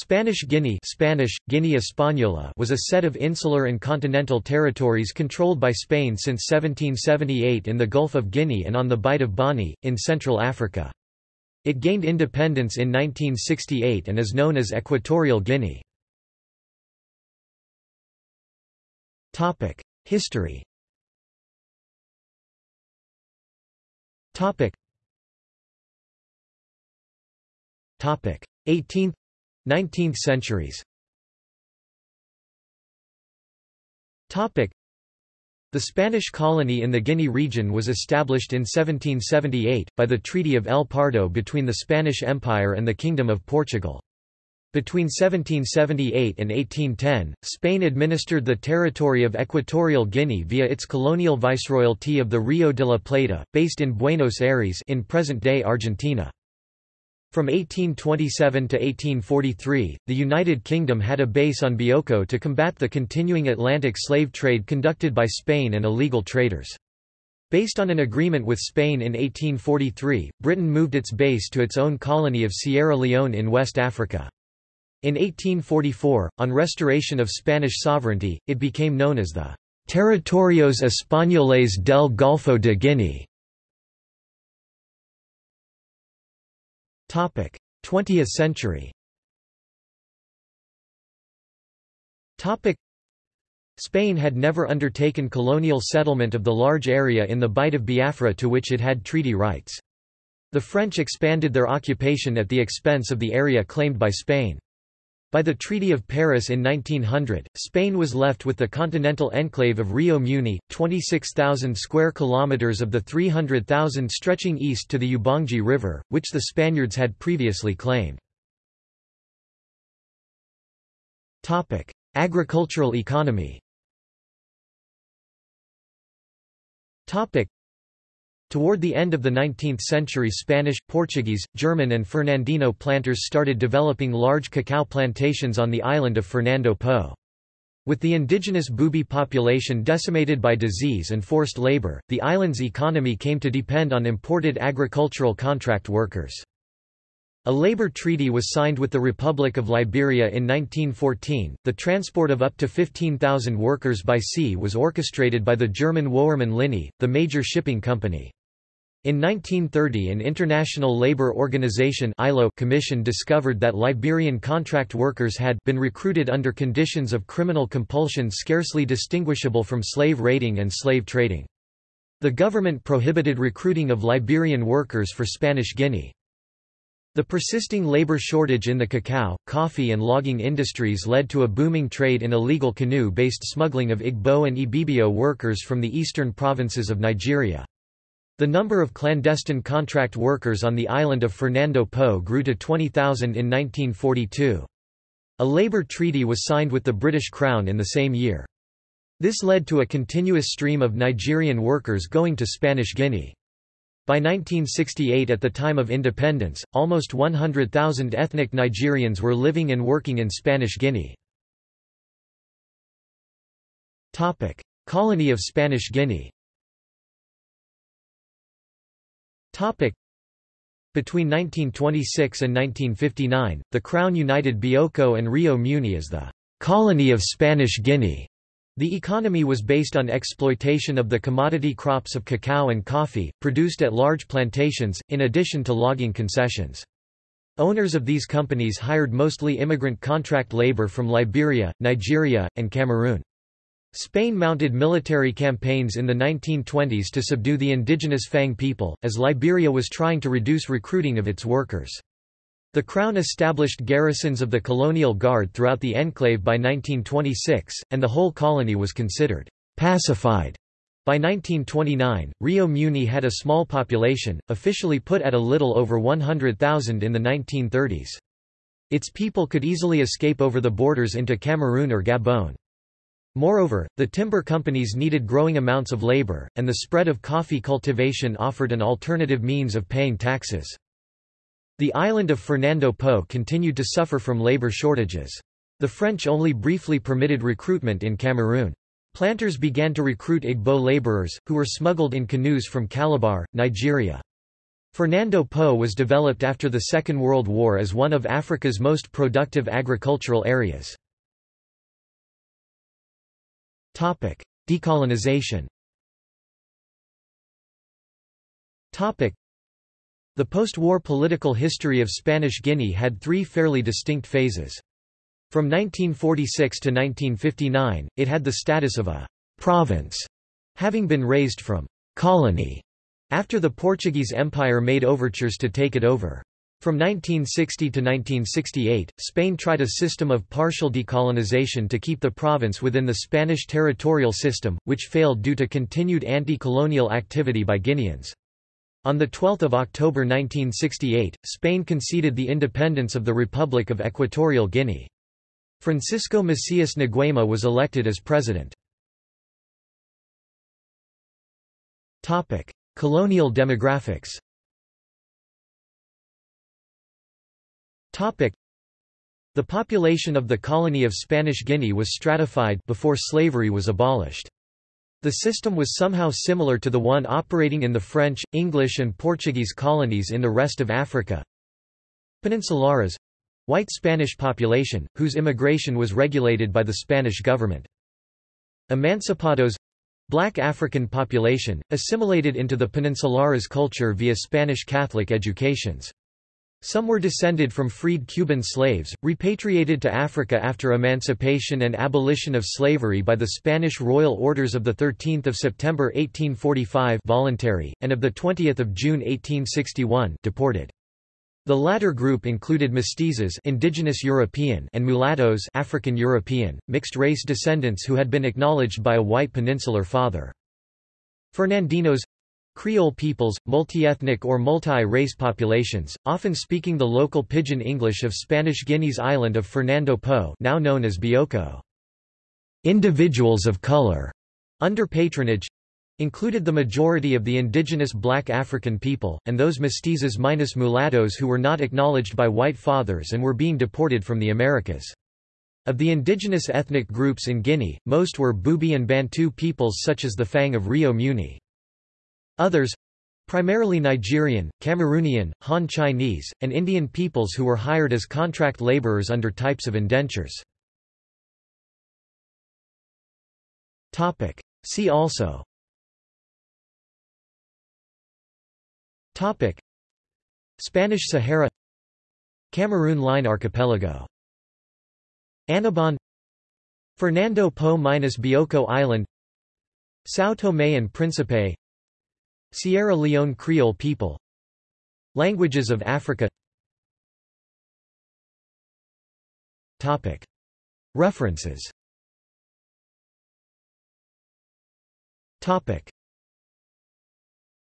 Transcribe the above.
Spanish Guinea Spanish, Guinea Española was a set of insular and continental territories controlled by Spain since 1778 in the Gulf of Guinea and on the Bight of Bonny, in Central Africa. It gained independence in 1968 and is known as Equatorial Guinea. History Topic 18th 19th centuries The Spanish colony in the Guinea region was established in 1778, by the Treaty of El Pardo between the Spanish Empire and the Kingdom of Portugal. Between 1778 and 1810, Spain administered the territory of Equatorial Guinea via its colonial viceroyalty of the Rio de la Plata, based in Buenos Aires in present-day Argentina. From 1827 to 1843, the United Kingdom had a base on Bioko to combat the continuing Atlantic slave trade conducted by Spain and illegal traders. Based on an agreement with Spain in 1843, Britain moved its base to its own colony of Sierra Leone in West Africa. In 1844, on restoration of Spanish sovereignty, it became known as the Territorios Españoles del Golfo de Guinea. 20th century Spain had never undertaken colonial settlement of the large area in the Bight of Biafra to which it had treaty rights. The French expanded their occupation at the expense of the area claimed by Spain. By the Treaty of Paris in 1900, Spain was left with the continental enclave of Rio Muni, 26,000 square kilometers of the 300,000 stretching east to the Ubangi River, which the Spaniards had previously claimed. Topic: Agricultural economy. Topic: Toward the end of the 19th century Spanish, Portuguese, German and Fernandino planters started developing large cacao plantations on the island of Fernando Po. With the indigenous Bubi population decimated by disease and forced labor, the island's economy came to depend on imported agricultural contract workers. A labor treaty was signed with the Republic of Liberia in 1914. The transport of up to 15,000 workers by sea was orchestrated by the German Woermann Linie, the major shipping company. In 1930 an International Labour Organization commission discovered that Liberian contract workers had been recruited under conditions of criminal compulsion scarcely distinguishable from slave raiding and slave trading. The government prohibited recruiting of Liberian workers for Spanish Guinea. The persisting labor shortage in the cacao, coffee and logging industries led to a booming trade in illegal canoe-based smuggling of Igbo and Ibibio workers from the eastern provinces of Nigeria. The number of clandestine contract workers on the island of Fernando Po grew to 20,000 in 1942. A labour treaty was signed with the British Crown in the same year. This led to a continuous stream of Nigerian workers going to Spanish Guinea. By 1968 at the time of independence, almost 100,000 ethnic Nigerians were living and working in Spanish Guinea. Colony of Spanish Guinea Between 1926 and 1959, the Crown united Bioko and Rio Muni as the «colony of Spanish Guinea». The economy was based on exploitation of the commodity crops of cacao and coffee, produced at large plantations, in addition to logging concessions. Owners of these companies hired mostly immigrant contract labor from Liberia, Nigeria, and Cameroon. Spain mounted military campaigns in the 1920s to subdue the indigenous Fang people, as Liberia was trying to reduce recruiting of its workers. The Crown established garrisons of the colonial guard throughout the enclave by 1926, and the whole colony was considered pacified. By 1929, Rio Muni had a small population, officially put at a little over 100,000 in the 1930s. Its people could easily escape over the borders into Cameroon or Gabon. Moreover, the timber companies needed growing amounts of labor, and the spread of coffee cultivation offered an alternative means of paying taxes. The island of Fernando Po continued to suffer from labor shortages. The French only briefly permitted recruitment in Cameroon. Planters began to recruit Igbo laborers, who were smuggled in canoes from Calabar, Nigeria. Fernando Po was developed after the Second World War as one of Africa's most productive agricultural areas. Decolonization The post-war political history of Spanish Guinea had three fairly distinct phases. From 1946 to 1959, it had the status of a «province», having been raised from «colony» After the Portuguese Empire made overtures to take it over. From 1960 to 1968, Spain tried a system of partial decolonization to keep the province within the Spanish territorial system, which failed due to continued anti-colonial activity by Guineans. On 12 October 1968, Spain conceded the independence of the Republic of Equatorial Guinea. Francisco Macias Nguema was elected as president. Colonial demographics The population of the colony of Spanish Guinea was stratified before slavery was abolished. The system was somehow similar to the one operating in the French, English and Portuguese colonies in the rest of Africa. Peninsulares white Spanish population, whose immigration was regulated by the Spanish government. Emancipados Black African population, assimilated into the Peninsulares culture via Spanish Catholic educations. Some were descended from freed Cuban slaves, repatriated to Africa after emancipation and abolition of slavery by the Spanish Royal Orders of 13 September 1845 voluntary, and of 20 June 1861 deported. The latter group included mestizos indigenous European and mulattoes African European, mixed-race descendants who had been acknowledged by a white peninsular father. Fernandinos Creole peoples, multi-ethnic or multi-race populations, often speaking the local Pidgin English of Spanish Guinea's island of Fernando Po now known as Bioko. Individuals of color, under patronage, included the majority of the indigenous black African people, and those mestizos minus mulattoes who were not acknowledged by white fathers and were being deported from the Americas. Of the indigenous ethnic groups in Guinea, most were Bubi and Bantu peoples such as the Fang of Rio Muni. Others, primarily Nigerian, Cameroonian, Han Chinese, and Indian peoples who were hired as contract laborers under types of indentures. See also. Topic. Spanish Sahara Cameroon Line Archipelago. Annobon Fernando Po minus Bioko Island São Tomé and Príncipe Sierra Leone Creole people. Languages of Africa. Topic. References. Topic